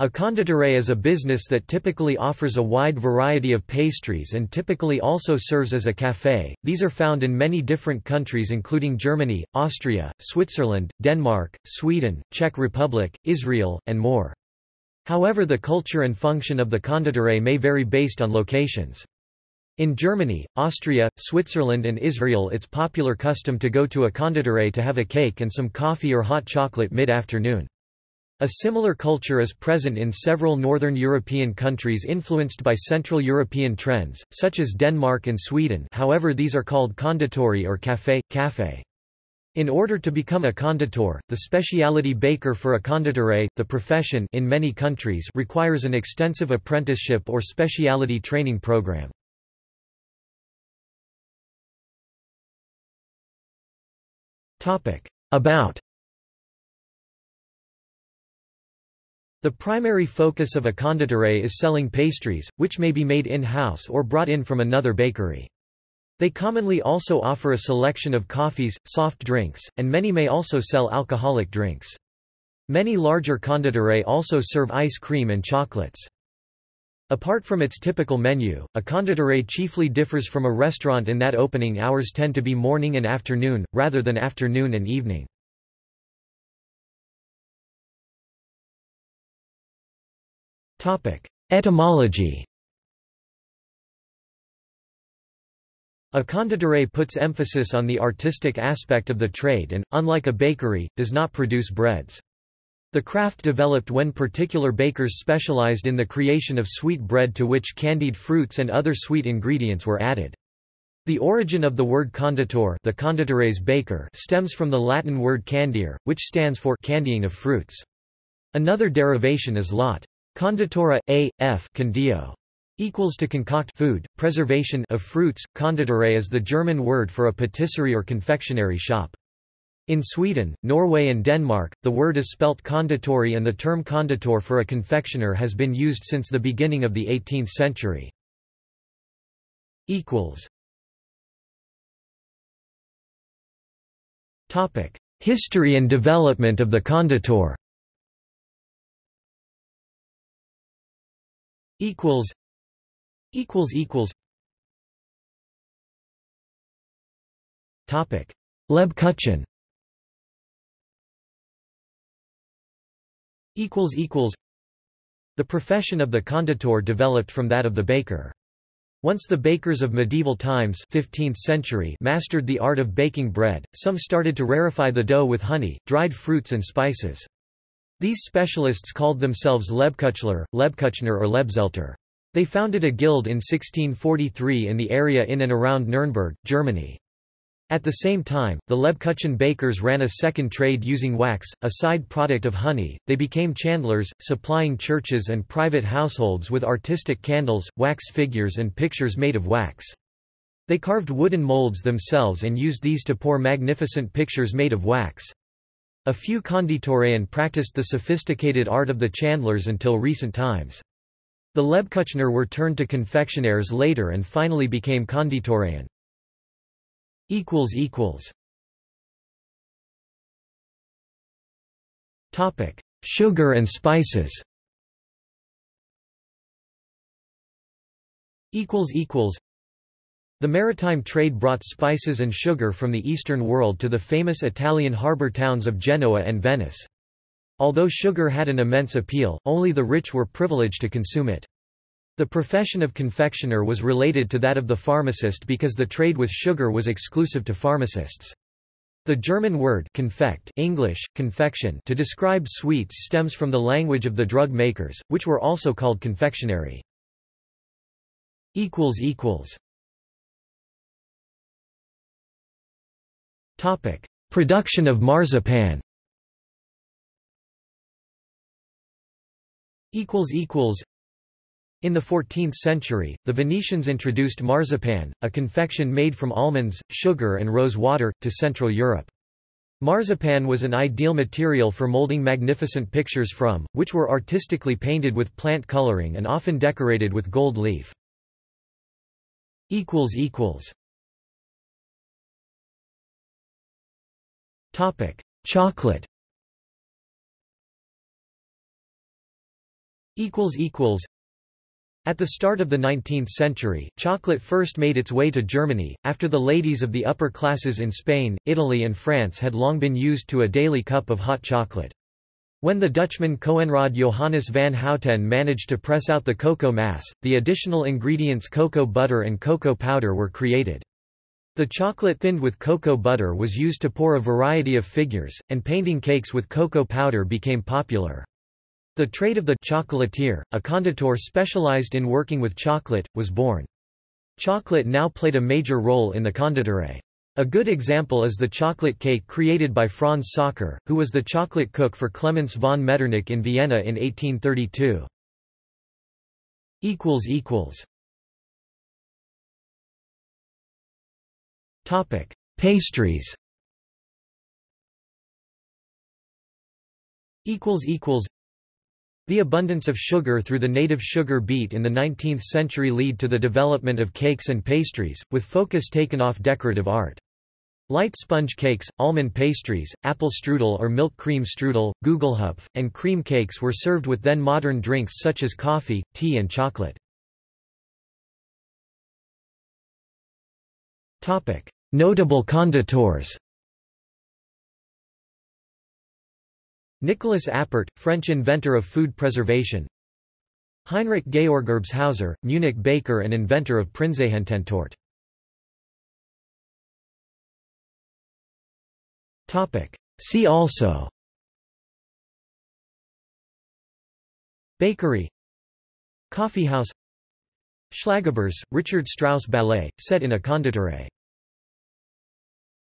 A Konditorei is a business that typically offers a wide variety of pastries and typically also serves as a café. These are found in many different countries including Germany, Austria, Switzerland, Denmark, Sweden, Czech Republic, Israel, and more. However the culture and function of the Konditorei may vary based on locations. In Germany, Austria, Switzerland and Israel it's popular custom to go to a Konditorei to have a cake and some coffee or hot chocolate mid-afternoon. A similar culture is present in several northern European countries influenced by Central European trends, such as Denmark and Sweden however these are called konditori or café, café. In order to become a conditor, the specialty baker for a Konditorei, the profession in many countries requires an extensive apprenticeship or specialty training program. About The primary focus of a Konditorei is selling pastries, which may be made in-house or brought in from another bakery. They commonly also offer a selection of coffees, soft drinks, and many may also sell alcoholic drinks. Many larger Konditorei also serve ice cream and chocolates. Apart from its typical menu, a Konditorei chiefly differs from a restaurant in that opening hours tend to be morning and afternoon, rather than afternoon and evening. Etymology A Konditorei puts emphasis on the artistic aspect of the trade and, unlike a bakery, does not produce breads. The craft developed when particular bakers specialized in the creation of sweet bread to which candied fruits and other sweet ingredients were added. The origin of the word conditor the Konditorei's baker stems from the Latin word candier, which stands for candying of fruits. Another derivation is lot. Conditora, a, f condio, equals to concoct food, preservation of fruits. Konditorei is the German word for a patisserie or confectionery shop. In Sweden, Norway and Denmark, the word is spelt konditori and the term konditor for a confectioner has been used since the beginning of the 18th century. History and development of the konditor equals equals equals. Topic. Lebkuchen equals equals. The profession of the conditor developed from that of the baker. Once the bakers of medieval times 15th century mastered the art of baking bread, some started to rarefy the dough with honey, dried fruits and spices. These specialists called themselves Lebkuchler, Lebkuchner or Lebzelter. They founded a guild in 1643 in the area in and around Nuremberg, Germany. At the same time, the Lebkuchen bakers ran a second trade using wax, a side product of honey. They became chandlers, supplying churches and private households with artistic candles, wax figures, and pictures made of wax. They carved wooden molds themselves and used these to pour magnificent pictures made of wax. A few Konditoren practiced the sophisticated art of the chandlers until recent times. The Lebkuchner were turned to confectionaires later and finally became Konditoren. Sugar and spices. Equals equals. The maritime trade brought spices and sugar from the Eastern world to the famous Italian harbour towns of Genoa and Venice. Although sugar had an immense appeal, only the rich were privileged to consume it. The profession of confectioner was related to that of the pharmacist because the trade with sugar was exclusive to pharmacists. The German word confect English, confection to describe sweets stems from the language of the drug makers, which were also called confectionery. Topic: Production of marzipan. In the 14th century, the Venetians introduced marzipan, a confection made from almonds, sugar and rose water, to Central Europe. Marzipan was an ideal material for molding magnificent pictures from, which were artistically painted with plant coloring and often decorated with gold leaf. Topic: Chocolate. Equals equals. At the start of the 19th century, chocolate first made its way to Germany, after the ladies of the upper classes in Spain, Italy and France had long been used to a daily cup of hot chocolate. When the Dutchman Coenrad Johannes van Houten managed to press out the cocoa mass, the additional ingredients cocoa butter and cocoa powder were created. The chocolate thinned with cocoa butter was used to pour a variety of figures, and painting cakes with cocoa powder became popular. The trade of the chocolatier, a conditor specialized in working with chocolate, was born. Chocolate now played a major role in the Konditorei. A good example is the chocolate cake created by Franz Sacher, who was the chocolate cook for Clemens von Metternich in Vienna in 1832. Topic: Pastries. Equals equals. The abundance of sugar through the native sugar beet in the 19th century lead to the development of cakes and pastries, with focus taken off decorative art. Light sponge cakes, almond pastries, apple strudel or milk cream strudel, gugelhupf, and cream cakes were served with then modern drinks such as coffee, tea and chocolate. Notable conditors Nicolas Appert, French inventor of food preservation. Heinrich Georg Erbshauser, Munich baker and inventor of Prinzregententorte. See also. Bakery. Coffeehouse. Schlagobers, Richard Strauss ballet, set in a Konditorei